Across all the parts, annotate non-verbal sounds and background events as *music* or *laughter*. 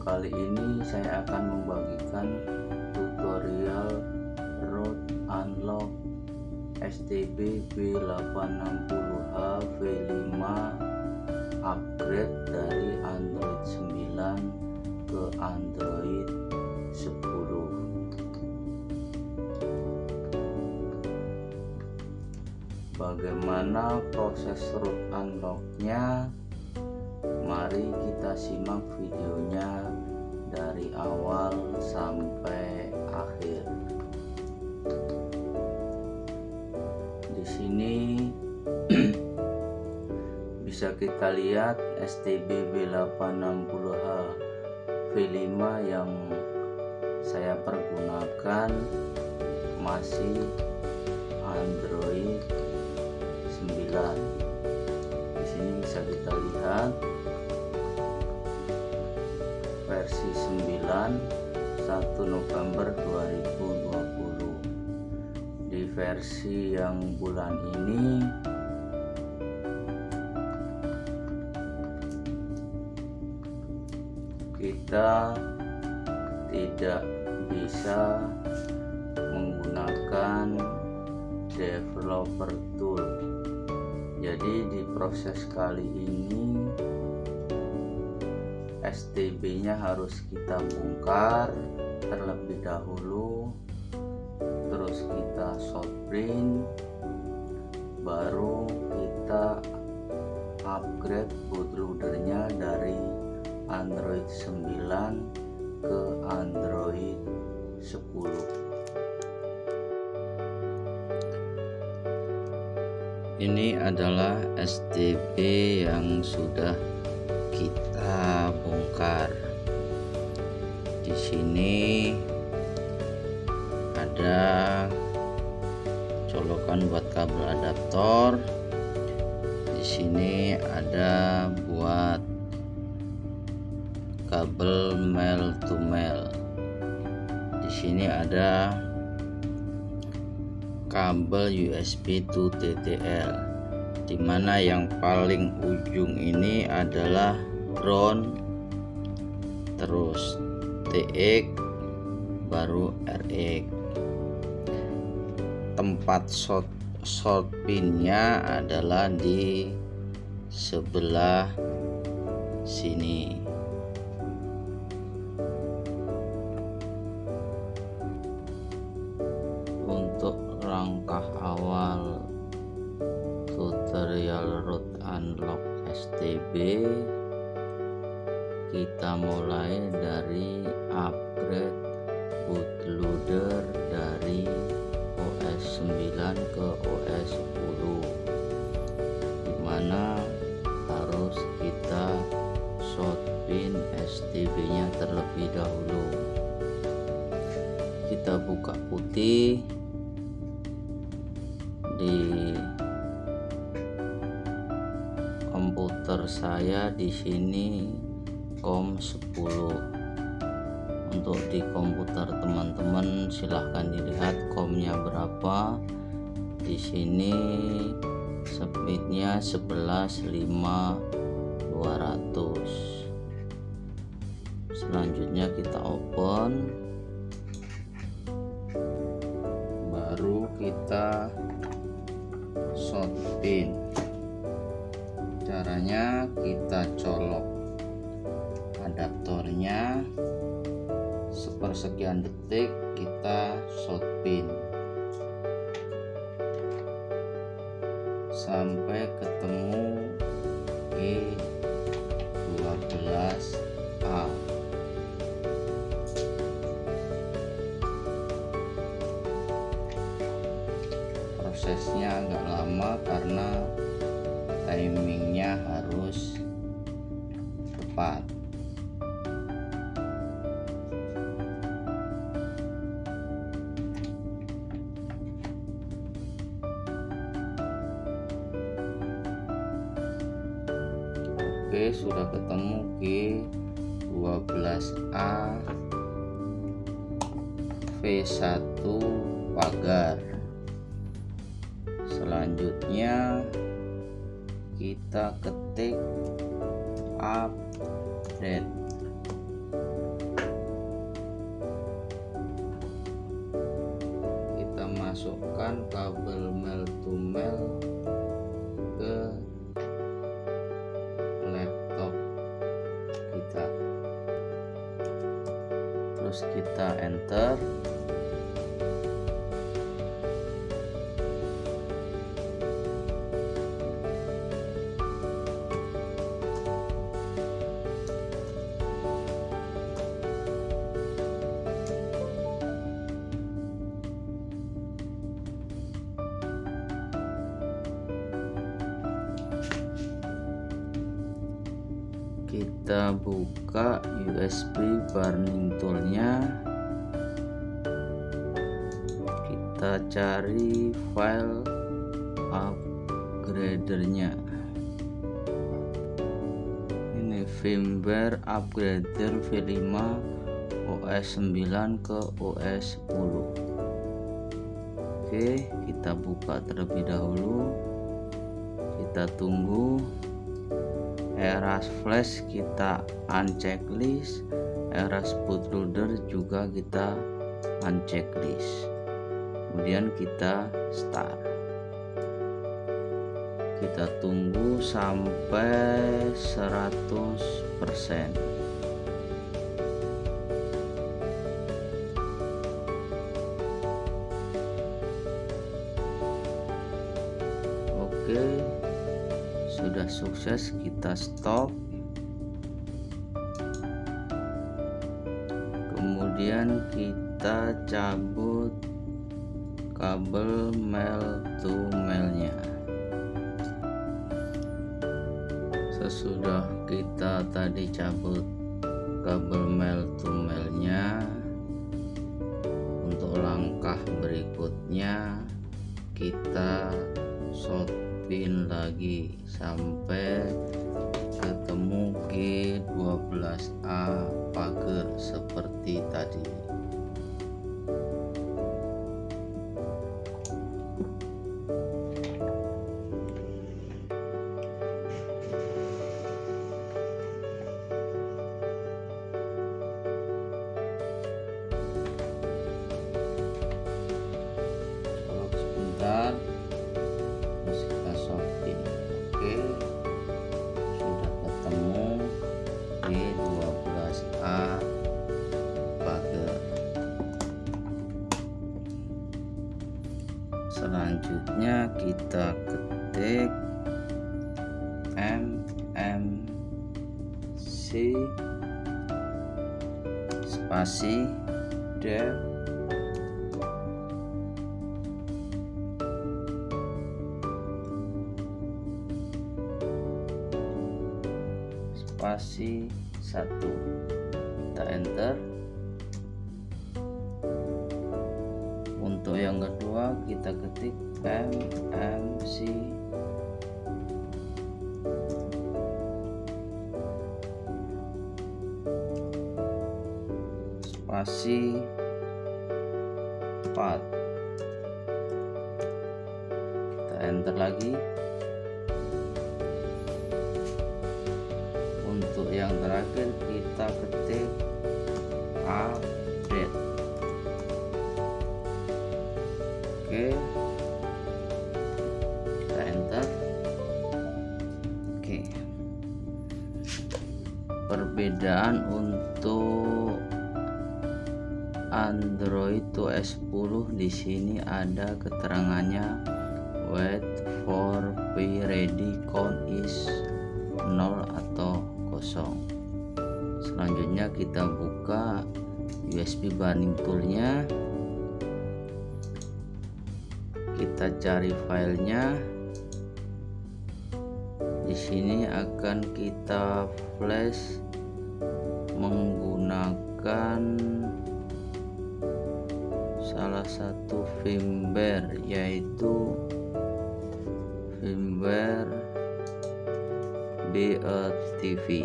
kali ini saya akan membagikan tutorial road unlock STB B860H V5 upgrade dari Android 9 ke Android 10 bagaimana proses root unlocknya mari kita simak videonya dari awal sampai akhir. Sini *clears throat* bisa kita lihat STB B860H V5 yang saya pergunakan masih Android 9 di sini bisa kita lihat versi 9 1 November 2020 versi yang bulan ini kita tidak bisa menggunakan developer tool. Jadi di proses kali ini STB nya harus kita bongkar terlebih dahulu terus kita short print baru kita upgrade bootloadernya dari Android 9 ke Android 10 ini adalah STB yang sudah kita bongkar di sini ada colokan buat kabel adaptor. Di sini ada buat kabel mel to mel. Di sini ada kabel USB to TTL di mana yang paling ujung ini adalah ground terus TX baru RX tempat shot short pinnya adalah di sebelah sini dahulu. Kita buka putih di komputer saya di sini COM 10 untuk di komputer teman-teman silahkan dilihat komnya berapa. Di sini speednya 11.5 200 selanjutnya kita open. Baru kita short pin caranya kita colok adaptornya. Sepersekian detik kita short pin prosesnya agak lama karena timingnya harus tepat. Oke sudah ketemu G12A V1 pagar selanjutnya kita ketik update. Kita masukkan kabel mail to mail ke laptop kita. Terus kita enter kita cari file upgradernya. Ini firmware upgrader V5 OS 9 ke OS 10 oke kita buka terlebih dahulu. Kita tunggu eras flash kita unchecklist eras bootloader juga kita unchecklist kemudian kita start. Kita tunggu sampai 100% Oke sudah sukses kita stop. Kemudian kita cabut kabel mail to mailnya sesudah kita tadi cabut kabel mail to mailnya untuk langkah berikutnya kita short pin lagi sampai ketemu G12A pagar seperti tadi spasi. Dev spasi 1 kita enter spasi 4 kita enter lagi. Untuk yang terakhir kita ketik update. Oke. Kita enter. Oke. Perbedaan untuk Android to S10 di sini ada keterangannya. Wait for be ready count is 0 atau kosong. Selanjutnya kita buka USB burning toolnya. Kita cari filenya. Di sini akan kita flash menggunakan salah satu firmware yaitu firmware BA TV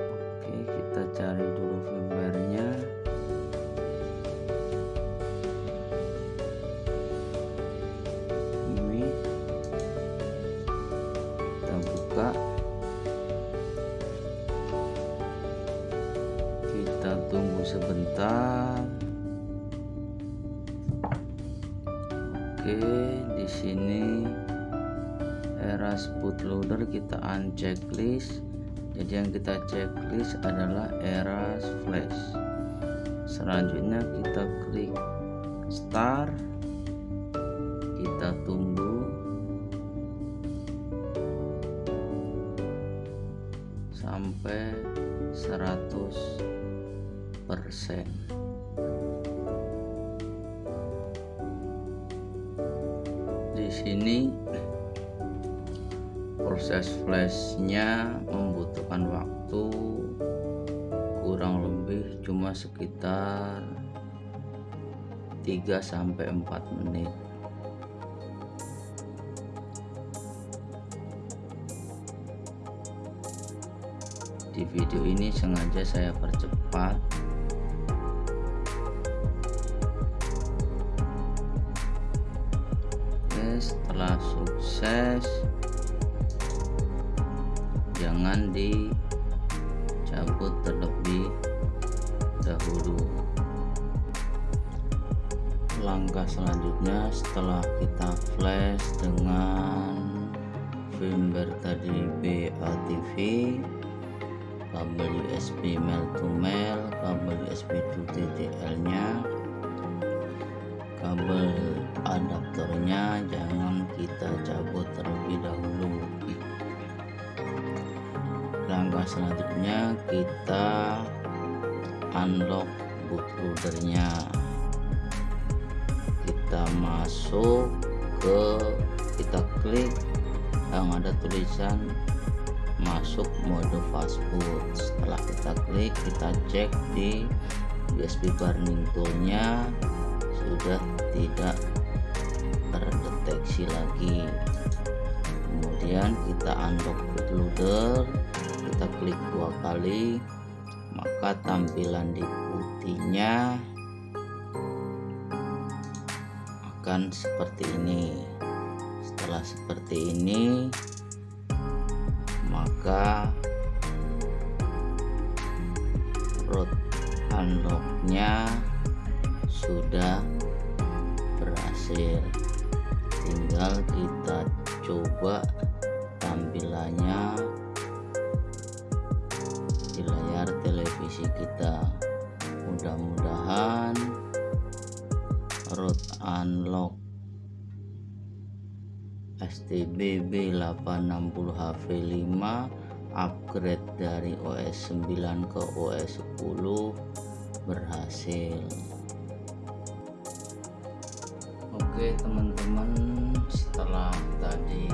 oke kita cari oke di sini eras bootloader kita unchecklist. Jadi yang kita checklist adalah eras flash. Selanjutnya kita klik start. Kita tunggu. Sampai 100 persen proses flashnya membutuhkan waktu kurang lebih cuma sekitar 3 sampai 4 menit. Di video ini sengaja saya percepat jangan dicabut terlebih dahulu. Langkah selanjutnya setelah kita flash dengan firmware tadi BATV kabel USB mail to mail kabel USB to TTL nya kabel adaptornya jangan kita cabut langkah selanjutnya kita unlock bootloadernya. Kita masuk ke kita klik yang ada tulisan masuk mode fastboot setelah kita klik kita cek di USB burning toolnya. Sudah tidak terdeteksi lagi. Kemudian kita unlock bootloader klik dua kali maka tampilan di putihnya akan seperti ini. Setelah seperti ini maka root unlocknya sudah berhasil. Tinggal kita coba tampilannya kita mudah-mudahan root unlock STBB 860 HV5 upgrade dari OS 9 ke OS 10 berhasil. Oke teman-teman setelah tadi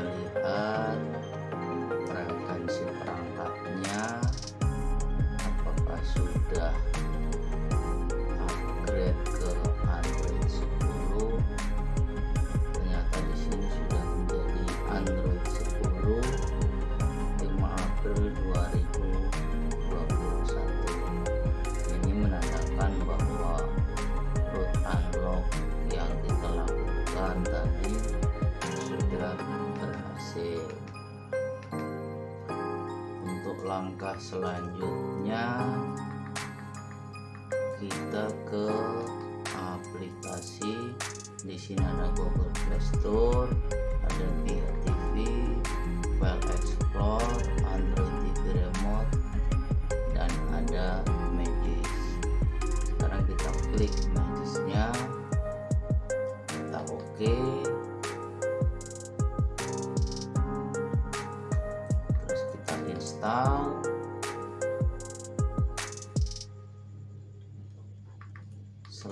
kalian langkah selanjutnya kita ke aplikasi. Di sini ada Google Play Store ada Via TV File Explorer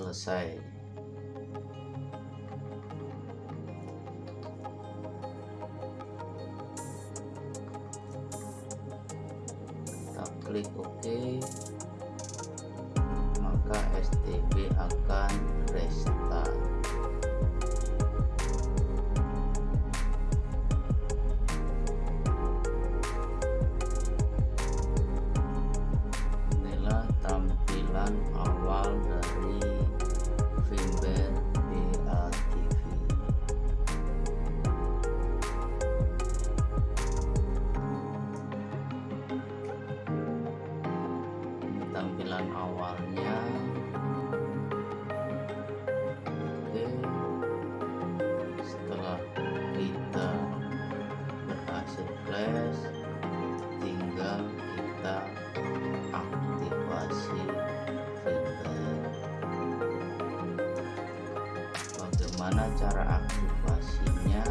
selesai. Kita klik OK bagaimana cara aktivasinya